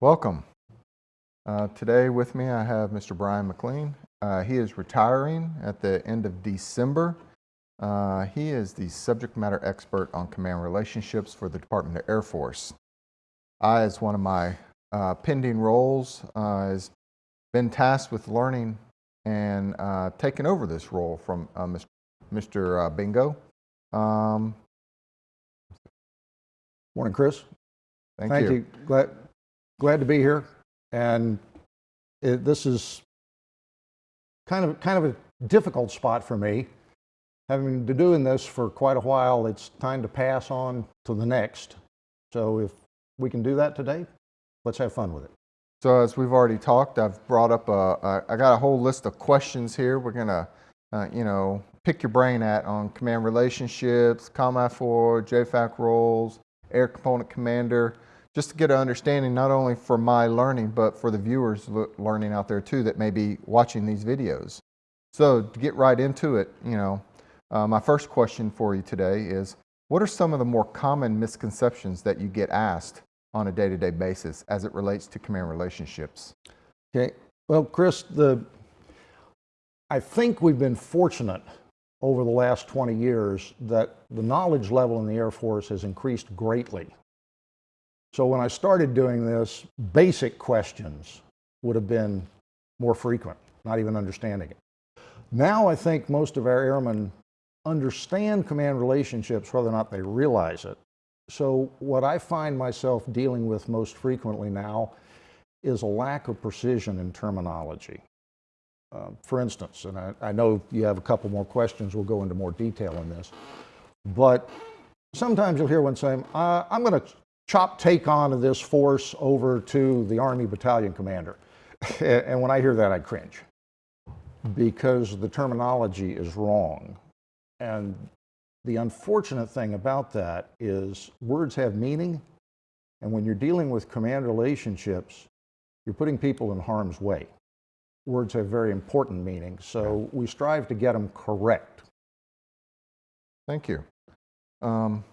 Welcome. Uh, today with me I have Mr. Brian McLean. Uh, he is retiring at the end of December. Uh, he is the subject matter expert on command relationships for the Department of Air Force. I, as one of my uh, pending roles, uh, has been tasked with learning and uh, taking over this role from Mr. Mr. Bingo. Um, Morning, Chris. Thank, Thank you. you. Glad, glad to be here. And it, this is kind of, kind of a difficult spot for me. Having been doing this for quite a while, it's time to pass on to the next. So if we can do that today, let's have fun with it. So as we've already talked, I've brought up a, I got a whole list of questions here. We're gonna, uh, you know, pick your brain at on command relationships, COMAFOR, JFAC roles, air component commander, just to get an understanding not only for my learning, but for the viewers learning out there too that may be watching these videos. So to get right into it, you know, uh, my first question for you today is, what are some of the more common misconceptions that you get asked on a day-to-day -day basis as it relates to command relationships? Okay, well, Chris, the, I think we've been fortunate over the last 20 years that the knowledge level in the Air Force has increased greatly. So when I started doing this, basic questions would have been more frequent, not even understanding it. Now I think most of our airmen understand command relationships whether or not they realize it. So what I find myself dealing with most frequently now is a lack of precision in terminology. Uh, for instance, and I, I, know you have a couple more questions, we'll go into more detail on this, but sometimes you'll hear one saying, uh, I'm going to chop TACON of this force over to the Army battalion commander. and when I hear that, I cringe because the terminology is wrong. And the unfortunate thing about that is words have meaning. And when you're dealing with command relationships, you're putting people in harm's way. Words have very important meaning, so we strive to get them correct. Thank you. Um,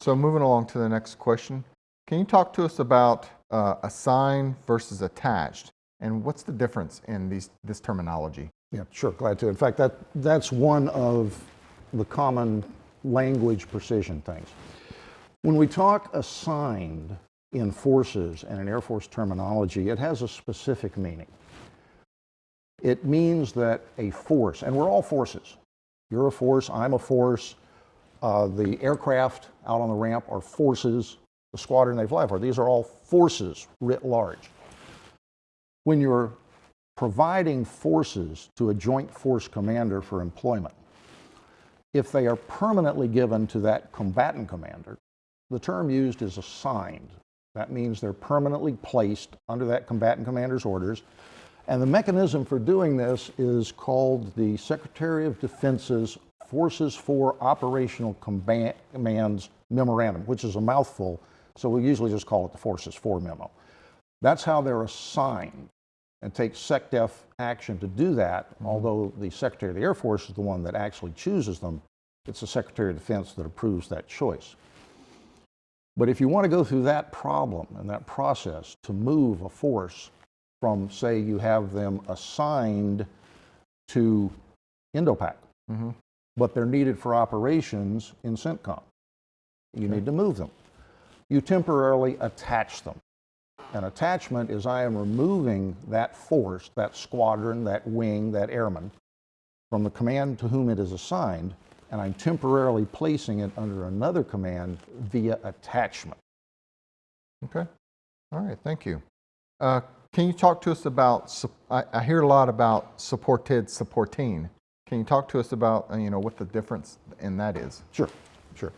so moving along to the next question, can you talk to us about uh, assigned versus attached, and what's the difference in these, this terminology? Yeah, sure, glad to. In fact, that, that's one of the common language precision things. When we talk assigned in forces and in Air Force terminology, it has a specific meaning. It means that a force, and we're all forces. You're a force, I'm a force, uh, the aircraft out on the ramp are forces, the squadron they fly for. These are all forces writ large. When you're providing forces to a joint force commander for employment, if they are permanently given to that combatant commander, the term used is assigned. That means they're permanently placed under that combatant commander's orders. And the mechanism for doing this is called the Secretary of Defense's Forces for Operational Commands Memorandum, which is a mouthful, so we usually just call it the Forces for memo. That's how they're assigned and take SecDef action to do that, mm -hmm. although the Secretary of the Air Force is the one that actually chooses them. It's the Secretary of Defense that approves that choice. But if you want to go through that problem and that process to move a force from, say, you have them assigned to INDOPAC, mm -hmm but they're needed for operations in CENTCOM. You okay. need to move them. You temporarily attach them. An attachment is I am removing that force, that squadron, that wing, that airman, from the command to whom it is assigned, and I'm temporarily placing it under another command via attachment. Okay. All right, thank you. Uh, can you talk to us about, I, I hear a lot about supported supporting. Can you talk to us about, uh, you know, what the difference in that is? Sure, sure.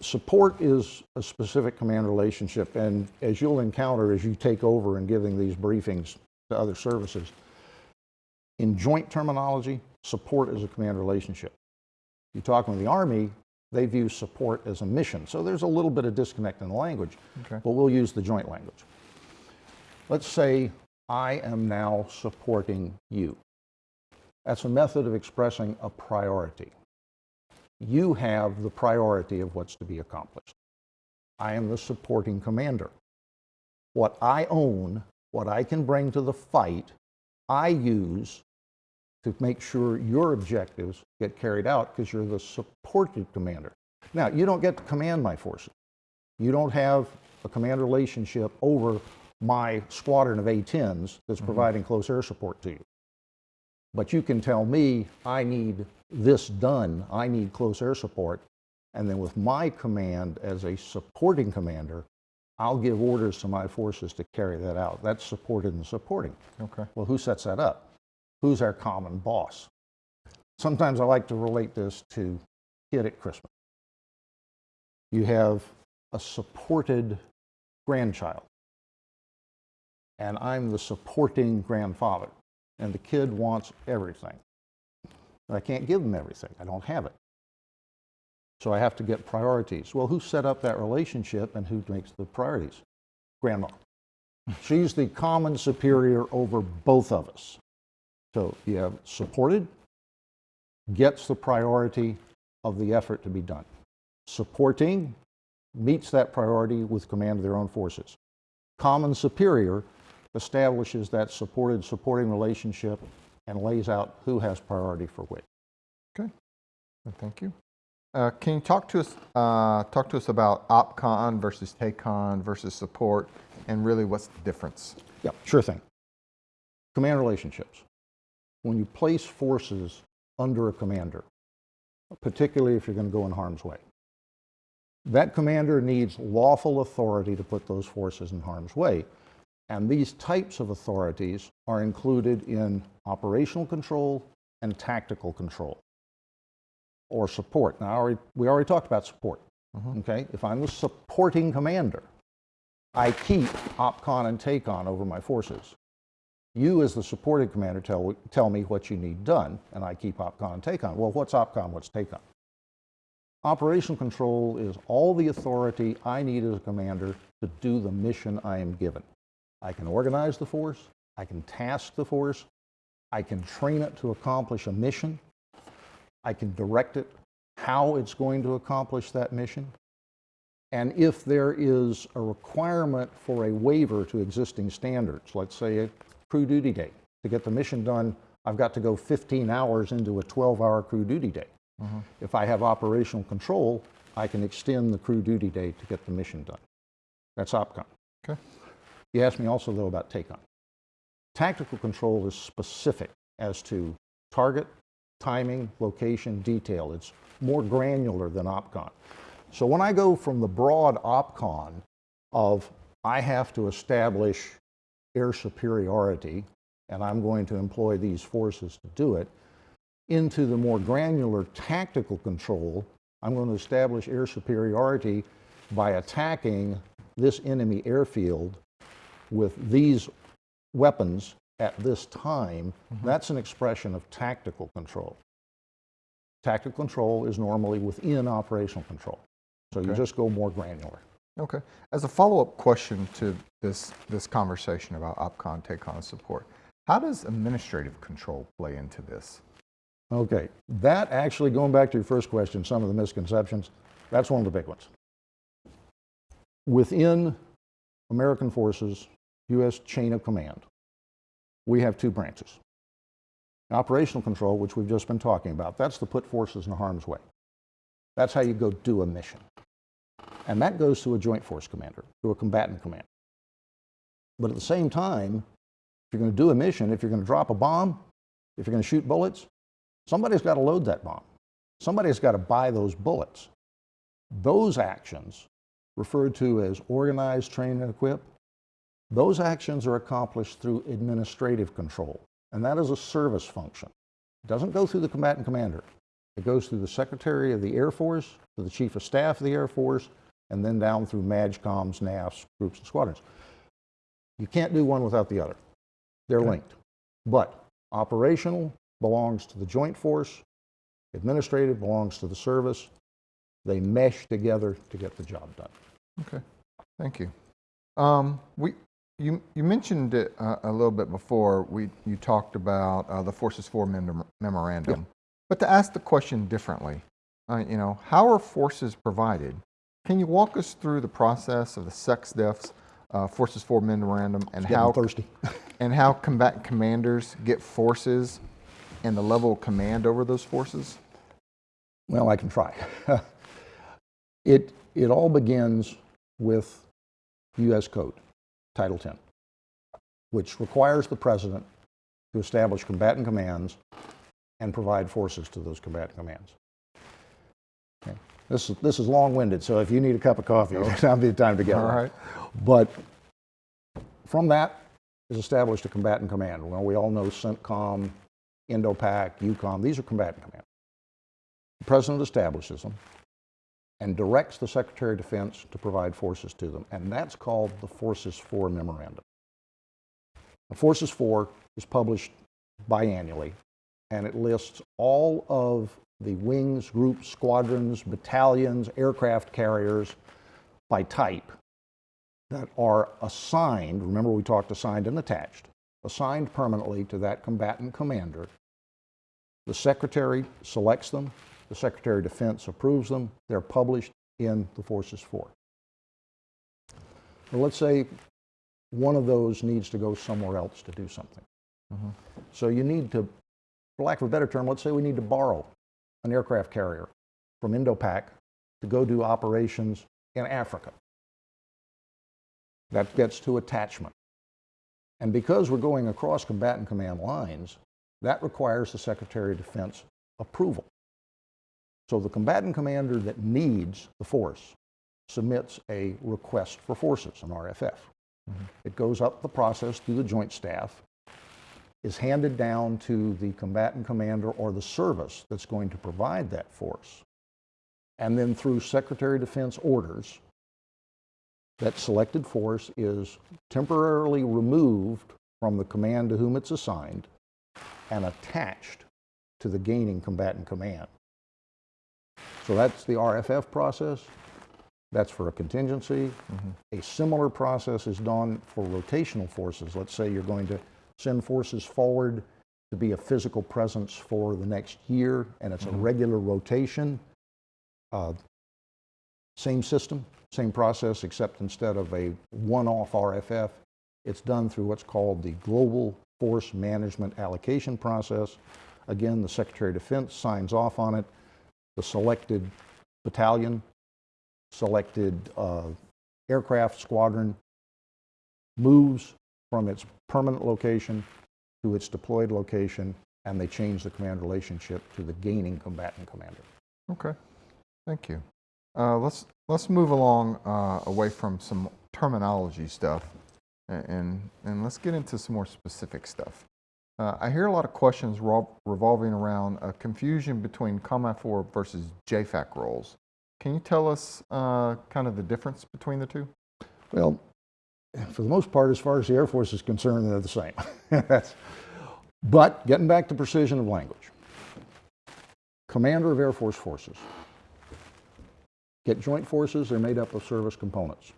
Support is a specific command relationship, and as you'll encounter as you take over and giving these briefings to other services, in joint terminology, support is a command relationship. You talk with the Army, they view support as a mission. So there's a little bit of disconnect in the language, okay. but we'll use the joint language. Let's say I am now supporting you. That's a method of expressing a priority. You have the priority of what's to be accomplished. I am the supporting commander. What I own, what I can bring to the fight, I use to make sure your objectives get carried out because you're the supported commander. Now, you don't get to command my forces. You don't have a command relationship over my squadron of A-10s that's mm-hmm. providing close air support to you. But you can tell me, I need this done, I need close air support, and then with my command as a supporting commander, I'll give orders to my forces to carry that out. That's supported and supporting. Okay. Well, who sets that up? Who's our common boss? Sometimes I like to relate this to kid at Christmas. You have a supported grandchild, and I'm the supporting grandfather, and the kid wants everything. But I can't give them everything. I don't have it. So I have to get priorities. Well, who set up that relationship and who makes the priorities? Grandma. She's the common superior over both of us. So you have supported, gets the priority of the effort to be done. Supporting meets that priority with command of their own forces. Common superior establishes that supported supporting relationship and lays out who has priority for which. Okay. Well, Thank you. Uh, can you talk to us uh, talk to us about OpCon versus TACON versus support, and really what's the difference? Yeah, sure thing. Command relationships. When you place forces under a commander, particularly if you're going to go in harm's way, that commander needs lawful authority to put those forces in harm's way. And these types of authorities are included in operational control and tactical control or support. Now, already, we already talked about support. Mm-hmm. Okay, if I'm the supporting commander, I keep OPCON and TACON over my forces. You, as the supporting commander, tell, tell me what you need done, and I keep OPCON and TACON. Well, what's OPCON? What's TACON? Operational control is all the authority I need as a commander to do the mission I am given. I can organize the force, I can task the force, I can train it to accomplish a mission, I can direct it how it's going to accomplish that mission. And if there is a requirement for a waiver to existing standards, let's say a crew duty day, to get the mission done, I've got to go 15 hours into a 12-hour crew duty day. Mm-hmm. If I have operational control, I can extend the crew duty day to get the mission done. That's OPCON. Okay. You asked me also, though, about TACON. Tactical control is specific as to target, timing, location, detail. It's more granular than OPCON. So when I go from the broad OPCON of I have to establish air superiority and I'm going to employ these forces to do it, into the more granular tactical control, I'm going to establish air superiority by attacking this enemy airfield with these weapons at this time. Mm-hmm. That's an expression of tactical control. Tactical control is normally within operational control. So you just go more granular. Okay. As a follow-up question to this this conversation about OpCon, TACON, support, how does administrative control play into this? Okay, that actually, going back to your first question, some of the misconceptions, that's one of the big ones. Within American forces, U.S. chain of command, we have two branches. Operational control, which we've just been talking about, that's to put forces in harm's way. That's how you go do a mission. And that goes to a joint force commander, to a combatant commander. But at the same time, if you're going to do a mission, if you're going to drop a bomb, if you're going to shoot bullets, somebody's got to load that bomb. Somebody's got to buy those bullets. Those actions, referred to as organize, train, and equip, those actions are accomplished through administrative control, and that is a service function. It doesn't go through the combatant commander. It goes through the Secretary of the Air Force, to the Chief of Staff of the Air Force, and then down through MAJCOMs, NAFs, groups, and squadrons. You can't do one without the other. They're linked. But operational belongs to the joint force, administrative belongs to the service. They mesh together to get the job done. Okay, thank you. Um, we, you, you mentioned it uh, a little bit before. We, you talked about uh, the Forces For mem- memorandum. But to ask the question differently, uh, you know, how are forces provided? Can you walk us through the process of the SecDef's uh, Forces For memorandum and how thirsty. and how combatant commanders get forces and the level of command over those forces? Well, I can try. it, it all begins with U.S. Code, Title 10, which requires the president to establish combatant commands and provide forces to those combatant commands. Okay. This, is, this is long-winded, so if you need a cup of coffee, now'll be the time to get All one. right. But from that is established a combatant command. Well, we all know CENTCOM, INDOPAC, EUCOM, these are combatant commands. The president establishes them and directs the Secretary of Defense to provide forces to them, and that's called the Forces For Memorandum. Forces For is published biannually, and it lists all of the wings, groups, squadrons, battalions, aircraft carriers by type that are assigned, remember we talked assigned and attached, assigned permanently to that combatant commander. The Secretary selects them, the Secretary of Defense approves them, they're published in the Forces For. Well, let's say one of those needs to go somewhere else to do something. Mm-hmm. So you need to, for lack of a better term, let's say we need to borrow an aircraft carrier from Indo-Pac to go do operations in Africa. That gets to attachment. And because we're going across combatant command lines, that requires the Secretary of Defense approval. So the combatant commander that needs the force submits a request for forces, an RFF. Mm-hmm. It goes up the process through the Joint Staff, is handed down to the combatant commander or the service that's going to provide that force. And then through Secretary of Defense orders, that selected force is temporarily removed from the command to whom it's assigned and attached to the gaining combatant command. So that's the RFF process. That's for a contingency. A similar process is done for rotational forces. Let's say you're going to send forces forward to be a physical presence for the next year, and it's a regular rotation. Uh, same system, same process, except instead of a one-off RFF, it's done through what's called the Global Force Management Allocation Process. Again, the Secretary of Defense signs off on it. The selected battalion, selected uh, aircraft squadron moves from its permanent location to its deployed location, and they change the command relationship to the gaining combatant commander. Okay, thank you. Uh, let's let's move along uh, away from some terminology stuff, and and let's get into some more specific stuff. Uh, I hear a lot of questions revolving around a confusion between COMAFOR versus JFAC roles. Can you tell us uh, kind of the difference between the two? Well, for the most part, as far as the Air Force is concerned, they're the same. But getting back to precision of language, Commander of Air Force Forces. Get joint forces, they're made up of service components.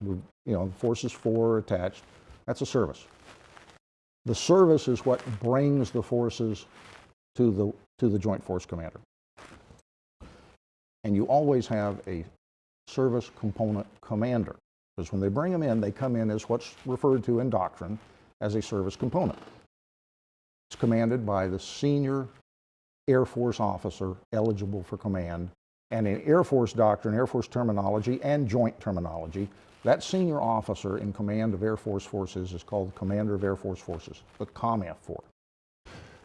You know, forces four attached, that's a service. The service is what brings the forces to the, to the Joint Force Commander. And you always have a service component commander. Because when they bring them in, they come in as what's referred to in doctrine as a service component. It's commanded by the senior Air Force officer eligible for command. And in Air Force doctrine, Air Force terminology, and joint terminology, that senior officer in command of Air Force forces is called the Commander of Air Force Forces, the COMAFOR.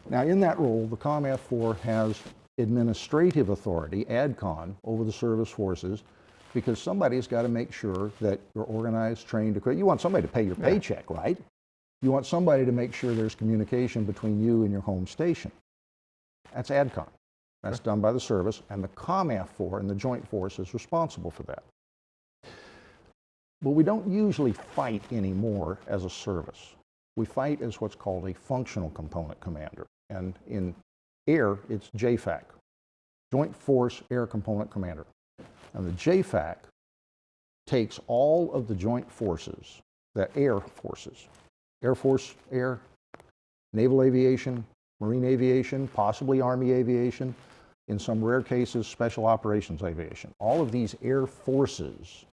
Now, in that role, the COMAFOR has administrative authority, ADCON, over the service forces because somebody's got to make sure that you're organized, trained, equipped. You want somebody to pay your paycheck, right? You want somebody to make sure there's communication between you and your home station. That's ADCON. That's done by the service, and the COMAFOR and the Joint Force is responsible for that. But we don't usually fight anymore as a service. We fight as what's called a functional component commander. And in air, it's JFAC, Joint Force Air Component Commander. And the JFAC takes all of the joint forces, the air forces, Air Force Air, Naval Aviation, Marine Aviation, possibly Army Aviation, in some rare cases, Special Operations Aviation. All of these air forces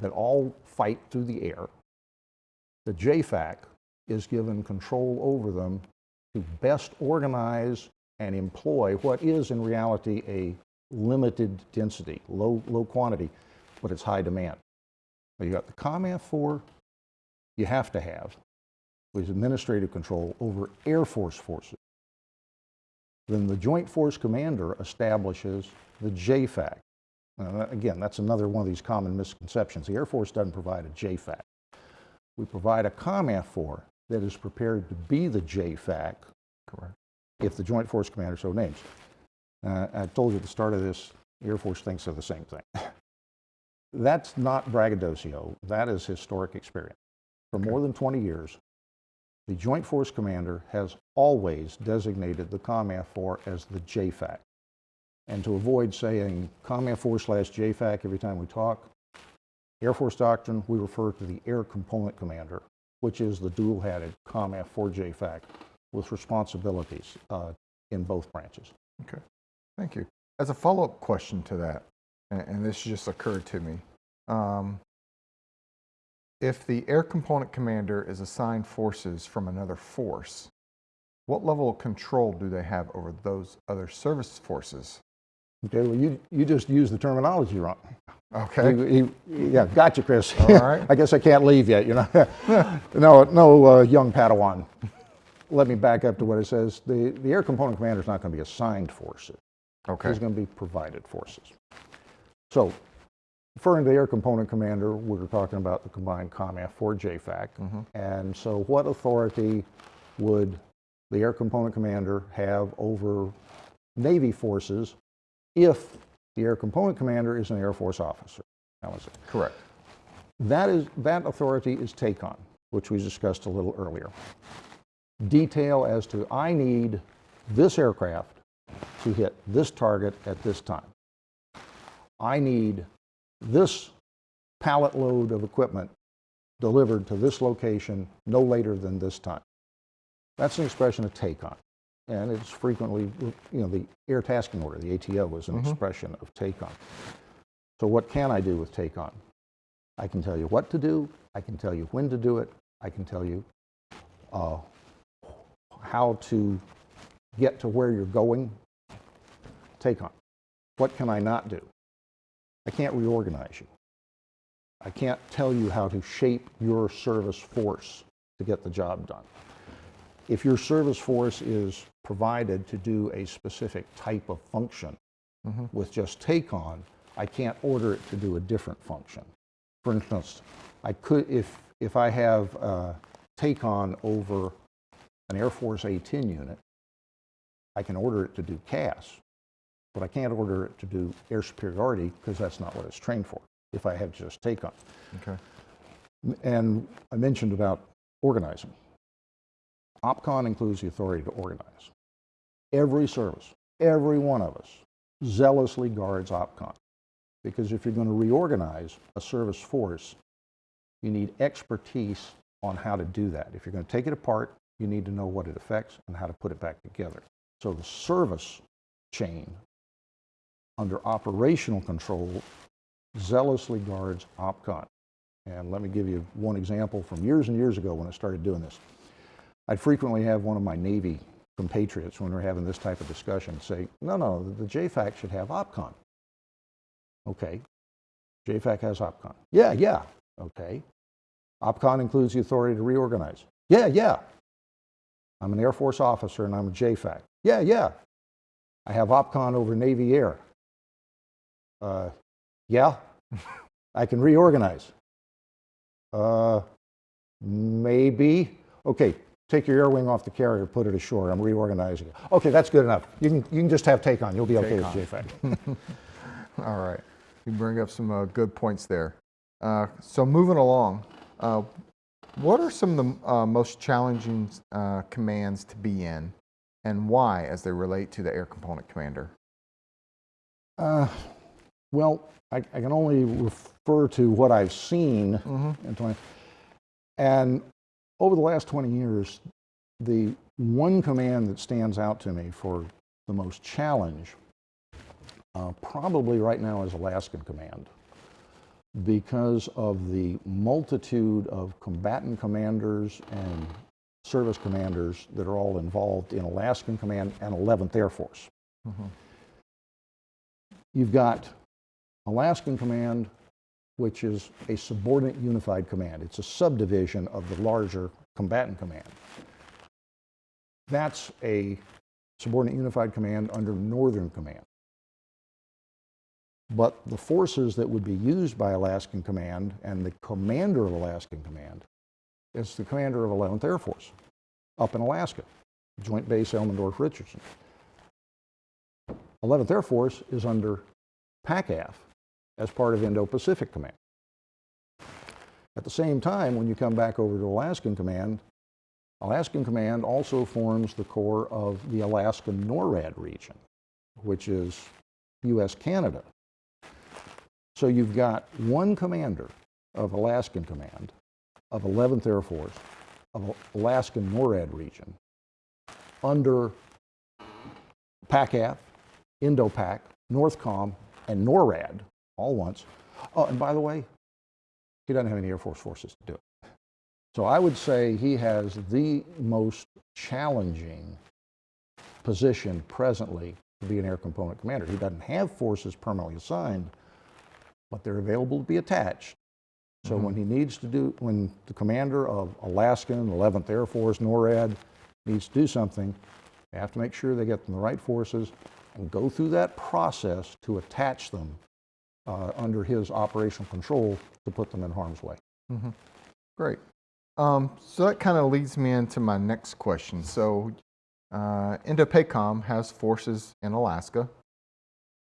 that all fight through the air. The JFAC is given control over them to best organize and employ what is in reality a limited density, low, low quantity, but it's high demand. You got the COMAFOR you have to have, is administrative control over Air Force forces. Then the Joint Force Commander establishes the JFAC. Now, again, that's another one of these common misconceptions. The Air Force doesn't provide a JFAC. We provide a COMAFOR that is prepared to be the JFAC Correct. if the Joint Force Commander so names. Uh, I told you at the start of this, the Air Force thinks they're the same thing. That's not braggadocio. That is historic experience. For more than 20 years, the Joint Force Commander has always designated the COMAFOR as the JFAC. And to avoid saying COMAFOR slash JFAC every time we talk, Air Force doctrine, we refer to the Air Component Commander, which is the dual-hatted COMAFOR JFAC with responsibilities uh, in both branches. Okay, thank you. As a follow-up question to that, and, and this just occurred to me, um, if the air component commander is assigned forces from another force, what level of control do they have over those other service forces? Okay, well, you, you just used the terminology wrong. Okay, You- you- yeah, gotcha, Chris. All right. I guess I can't leave yet, you know. no, no, uh, young Padawan. Let me back up to what it says. The, the air component commander is not going to be assigned forces. okay, He's going to be provided forces. So, referring to the air component commander, we're talking about the combined COMAFOR JFAC. And so, what authority would the air component commander have over Navy forces if the air component commander is an Air Force officer? How is it? correct. That is that authority is TACON, which we discussed a little earlier. Detail as to I need this aircraft to hit this target at this time. I need this pallet load of equipment delivered to this location no later than this time. That's an expression of TACON. And it's frequently, you know, the air tasking order, the ATO, is an expression of TACON. So what can I do with TACON? I can tell you what to do. I can tell you when to do it. I can tell you uh, how to get to where you're going. TACON. What can I not do? I can't reorganize you. I can't tell you how to shape your service force to get the job done. If your service force is provided to do a specific type of function with just TACON, I can't order it to do a different function. For instance, I could, if, if I have uh, TACON over an Air Force A-10 unit, I can order it to do CAS, but I can't order it to do air superiority because that's not what it's trained for, if I have just TACON. Okay, And I mentioned about organizing. OPCON includes the authority to organize. Every service, every one of us, zealously guards OPCON. Because if you're going to reorganize a service force, you need expertise on how to do that. If you're going to take it apart, you need to know what it affects and how to put it back together. So the service chain under operational control zealously guards OPCON. And let me give you one example from years and years ago when I started doing this. I'd frequently have one of my Navy compatriots, when we're having this type of discussion, say, no, no, the JFAC should have OPCON. Okay. JFAC has OPCON. Yeah, yeah. Okay. OPCON includes the authority to reorganize. Yeah, yeah. I'm an Air Force officer and I'm a JFAC. Yeah, yeah. I have OPCON over Navy Air. Uh, yeah. I can reorganize. Uh, maybe. Okay, take your air wing off the carrier, put it ashore. I'm reorganizing it. Okay, that's good enough. You can, you can just have TACON. You'll be okay with JFAC. all right. You bring up some uh, good points there. Uh, so moving along, uh, what are some of the uh, most challenging uh, commands to be in and why as they relate to the air component commander? Uh, well, I, I can only refer to what I've seen. in 20 And over the last 20 years, the one command that stands out to me for the most challenge uh, probably right now is Alaskan Command. because of the multitude of combatant commanders and service commanders that are all involved in Alaskan Command and 11th Air Force. You've got Alaskan Command, which is a subordinate unified command. It's a subdivision of the larger combatant command. That's a subordinate unified command under Northern Command. But the forces that would be used by Alaskan Command and the commander of Alaskan Command is the commander of 11th Air Force up in Alaska, Joint Base Elmendorf Richardson. 11th Air Force is under PACAF as part of Indo-Pacific Command. At the same time, when you come back over to Alaskan Command, Alaskan Command also forms the core of the Alaskan NORAD region, which is U.S.-Canada. So you've got one commander of Alaskan Command, of 11th Air Force, of Alaskan NORAD region, under PACAF, INDOPAC, NORTHCOM, and NORAD, all once. Oh, and by the way, he doesn't have any Air Force forces to do it. So I would say he has the most challenging position presently to be an air component commander. He doesn't have forces permanently assigned, but they're available to be attached. So mm-hmm. when he needs to do, when the commander of Alaskan, 11th Air Force, NORAD needs to do something, they have to make sure they get them the right forces and go through that process to attach them uh, under his operational control to put them in harm's way. Great. Um, so that kind of leads me into my next question. So, uh, INDOPACOM has forces in Alaska.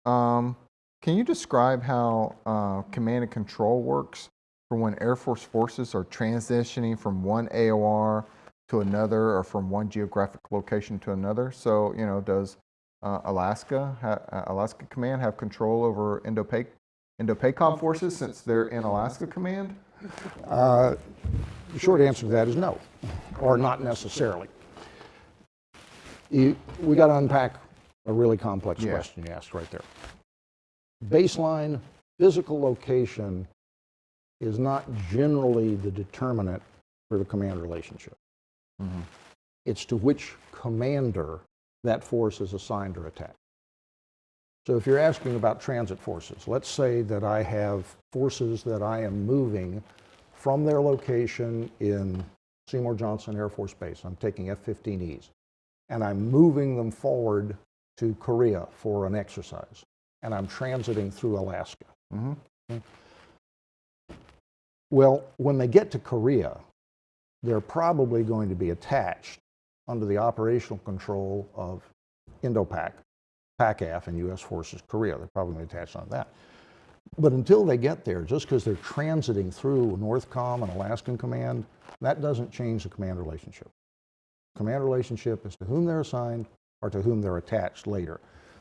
Um, can you describe how uh, command and control works for when Air Force forces are transitioning from one AOR to another or from one geographic location to another? So, you know, does uh, Alaska, ha- uh, Alaska Command have control over INDOPAC- INDOPACOM forces since they're in Alaska Command? Uh, the short answer to that is no, or not necessarily. You, we got to unpack a really complex Yeah. question you asked right there. Baseline physical location is not generally the determinant for the command relationship. It's to which commander that force is assigned or attached. So if you're asking about transit forces, let's say that I have forces that I am moving from their location in Seymour Johnson Air Force Base. I'm taking F-15Es, and I'm moving them forward to Korea for an exercise, and I'm transiting through Alaska. Mm-hmm. Okay? Well, when they get to Korea, they're probably going to be attached under the operational control of INDOPAC, PACAF, and U.S. Forces Korea. They're probably going to be attached on that. But until they get there, just because they're transiting through NORTHCOM and Alaskan Command, that doesn't change the command relationship. Command relationship is to whom they're assigned or to whom they're attached later.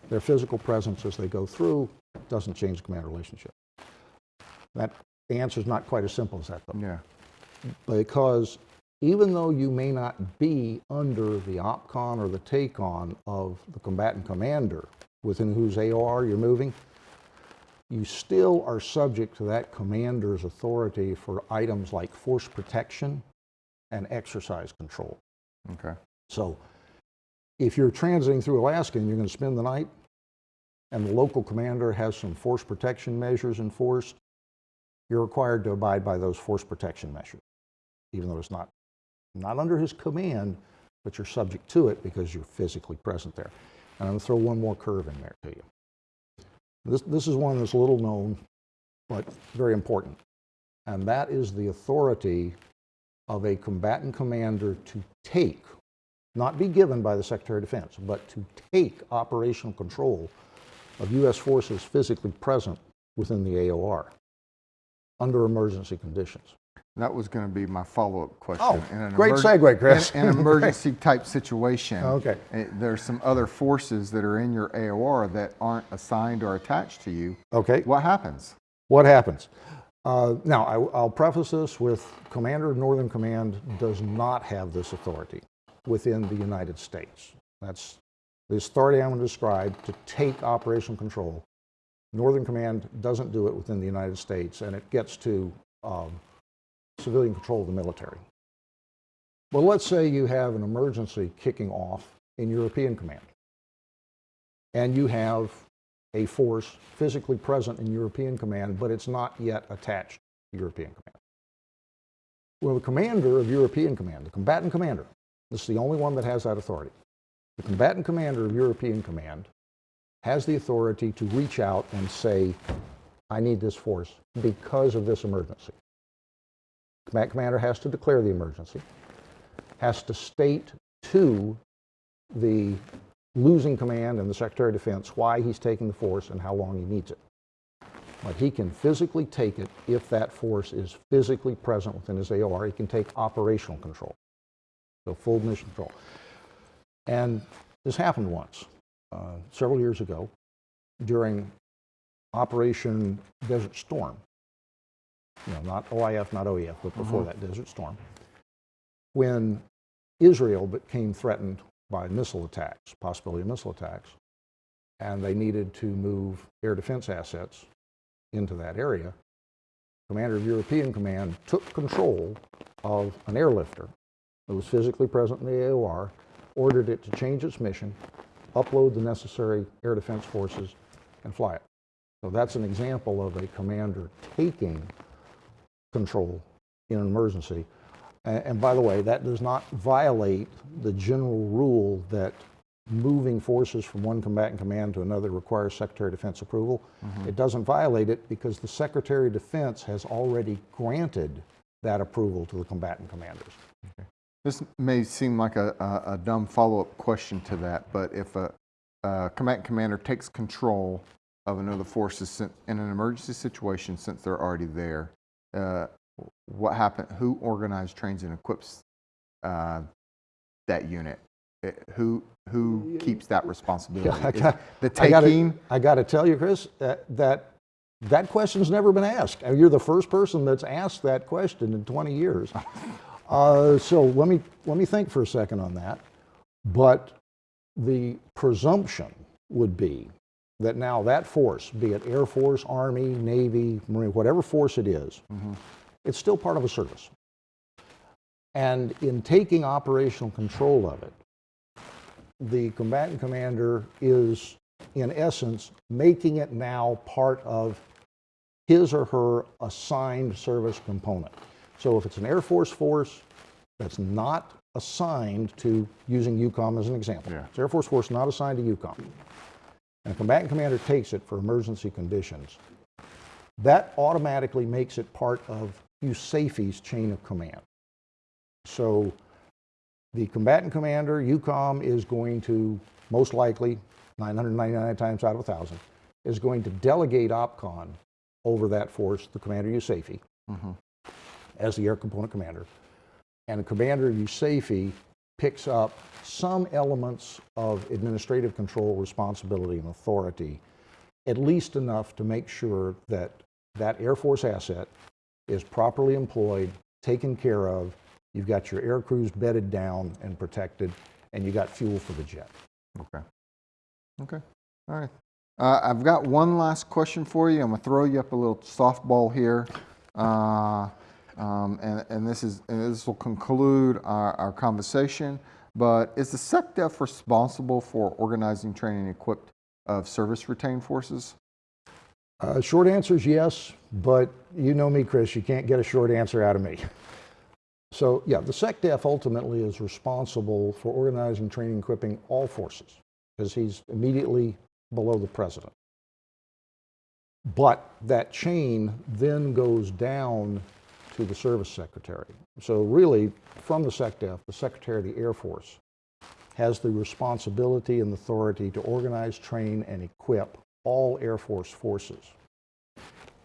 Their physical presence as they go through doesn't change the command relationship. That the answer is not quite as simple as that, though Yeah. because even though you may not be under the OPCON or the TACON of the combatant commander within whose AOR you're moving, you still are subject to that commander's authority for items like force protection and exercise control. Okay. So if you're transiting through Alaska and you're going to spend the night, and the local commander has some force protection measures enforced, you're required to abide by those force protection measures, even though it's not, not under his command, but you're subject to it because you're physically present there. And I'm going to throw one more curve in there to you. This, this is one that's little known, but very important. And that is the authority of a combatant commander to take, not be given by the Secretary of Defense, but to take operational control of U.S. forces physically present within the AOR under emergency conditions. That was going to be my follow-up question. Oh, In an great segue, Chris. In an emergency type situation, Okay. eh, there's some other forces that are in your AOR that aren't assigned or attached to you. Okay, What happens? what happens? Uh, now, I, I'll preface this with Commander of Northern Command does not have this authority within the United States. That's the authority I'm going to describe to take operational control Northern Command doesn't do it within the United States, and it gets to um, civilian control of the military. Well, let's say you have an emergency kicking off in European Command, and you have a force physically present in European Command, but it's not yet attached to European Command. Well, the commander of European Command, the combatant commander, this is the only one that has that authority. The combatant commander of European Command has the authority to reach out and say, I need this force because of this emergency. Combatant commander has to declare the emergency, has to state to the losing command and the Secretary of Defense why he's taking the force and how long he needs it. But he can physically take it if that force is physically present within his AOR. He can take operational control, so full mission control. And this happened once, uh, several years ago, during Operation Desert Storm. You know, not OIF, not OEF, but before uh-huh. that, Desert Storm. When Israel became threatened by missile attacks, possibility of missile attacks, and they needed to move air defense assets into that area, Commander of European Command took control of an airlifter that was physically present in the AOR, ordered it to change its mission, upload the necessary air defense forces, and fly it. So that's an example of a commander taking control in an emergency. A- And, by the way, that does not violate the general rule that moving forces from one combatant command to another requires Secretary of Defense approval. Mm-hmm. It doesn't violate it because the Secretary of Defense has already granted that approval to the combatant commanders. This may seem like a, a, a dumb follow-up question to that, but if a, a combatant commander takes control of another forces sin- in an emergency situation since they're already there, uh, what happened? Who organizes, trains, and equips uh, that unit? Uh, Who who keeps that responsibility? I got- the taking? I got to tell you, Chris, that, that that question's never been asked. Uh, You're the first person that's asked that question in 20 years. Uh, so let me let me think for a second on that. But the presumption would be that now that force, be it Air Force, Army, Navy, Marine, whatever force it is, mm-hmm. it's still part of a service. And in taking operational control of it, the combatant commander is, in essence, making it now part of his or her assigned service component. So if it's an Air Force force that's not assigned to, using EUCOM as an example, Yeah. it's Air Force force not assigned to EUCOM, and a combatant commander takes it for emergency conditions, that automatically makes it part of USAFE's chain of command. So the combatant commander, EUCOM, is going to, most likely, 999 times out of 1,000, is going to delegate OPCON over that force, the commander USAFE, mm-hmm. as the air component commander. And the commander USAFE picks up some elements of administrative control, responsibility, and authority, at least enough to make sure that that Air Force asset is properly employed, taken care of, you've got your air crews bedded down and protected, and you got fuel for the jet. Okay. Okay. All right. Uh, I've got one last question for you. I'm going to throw you up a little softball here. Uh, um, and, and this is and this will conclude our, our conversation. But is the SecDef responsible for organizing, training, equipped of service retained forces? Uh, short answer is yes, but you know me, Chris, you can't get a short answer out of me. So, yeah, the SecDef ultimately is responsible for organizing, training, equipping all forces because he's immediately below the president. But that chain then goes down to the service secretary. So, really, from the SecDef, the Secretary of the Air Force has the responsibility and authority to organize, train, and equip all Air Force forces.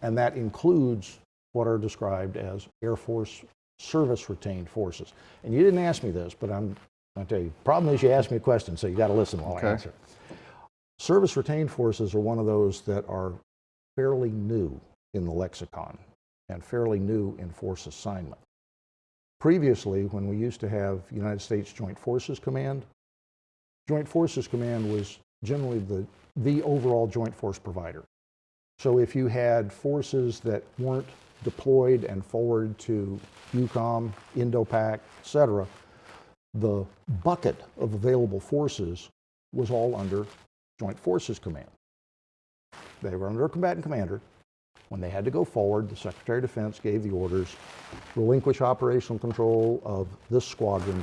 And that includes what are described as Air Force service retained forces. And you didn't ask me this, but I'm going to tell you. Problem is, you asked me a question, so you got to listen while Okay. I answer. Service retained forces are one of those that are fairly new in the lexicon and fairly new in force assignment. Previously, when we used to have United States Joint Forces Command, Joint Forces Command was generally the, the overall joint force provider. So if you had forces that weren't deployed and forward to EUCOM, Indo-Pac, et cetera, the bucket of available forces was all under Joint Forces Command. They were under a combatant commander. When they had to go forward, the Secretary of Defense gave the orders, relinquish operational control of this squadron,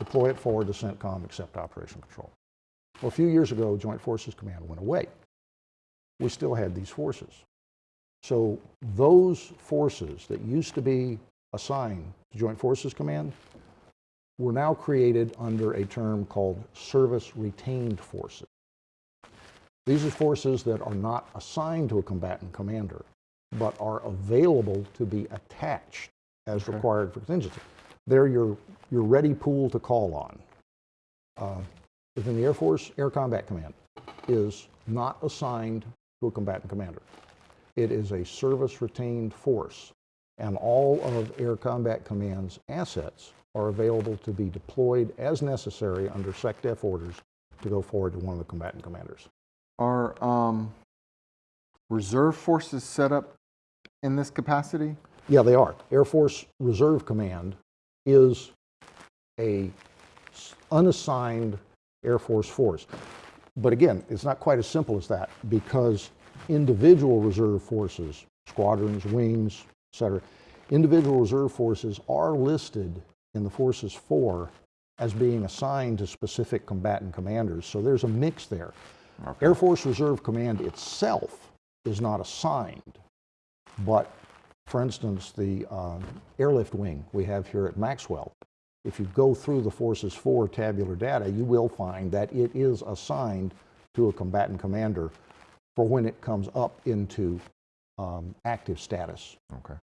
deploy it forward to CENTCOM, accept operational control. Well, a few years ago, Joint Forces Command went away. We still had these forces. So those forces that used to be assigned to Joint Forces Command were now created under a term called service retained forces. These are forces that are not assigned to a combatant commander, but are available to be attached as required for contingency. They're your, your ready pool to call on. Uh, within the Air Force, Air Combat Command is not assigned to a combatant commander. It is a service retained force, and all of Air Combat Command's assets are available to be deployed as necessary under SecDef orders to go forward to one of the combatant commanders. Are um, reserve forces set up in this capacity? Yeah, they are. Air Force Reserve Command is a unassigned Air Force force. But again, it's not quite as simple as that because individual reserve forces, squadrons, wings, et cetera, individual reserve forces are listed in the Forces For as being assigned to specific combatant commanders. So there's a mix there. Air Force Reserve Command itself is not assigned, but for instance, the um, airlift wing we have here at Maxwell, if you go through the Forces For tabular data, you will find that it is assigned to a combatant commander for when it comes up into um, active status. Okay.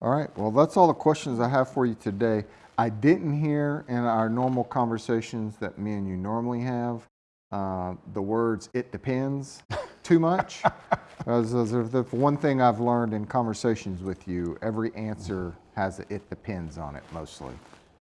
All right. Well, that's all the questions I have for you today. I didn't hear in our normal conversations that me and you normally have uh, the words "it depends" too much. As, as the one thing I've learned in conversations with you, every answer has a "it depends" on it mostly.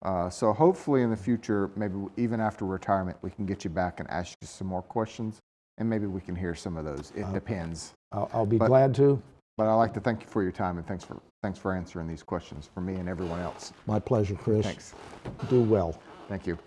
Uh, so hopefully in the future, maybe even after retirement, we can get you back and ask you some more questions, and maybe we can hear some of those. It depends. I'll, I'll be But- glad to. But I'd like to thank you for your time and thanks for, thanks for answering these questions for me and everyone else. My pleasure, Chris. Thanks. Do well. Thank you.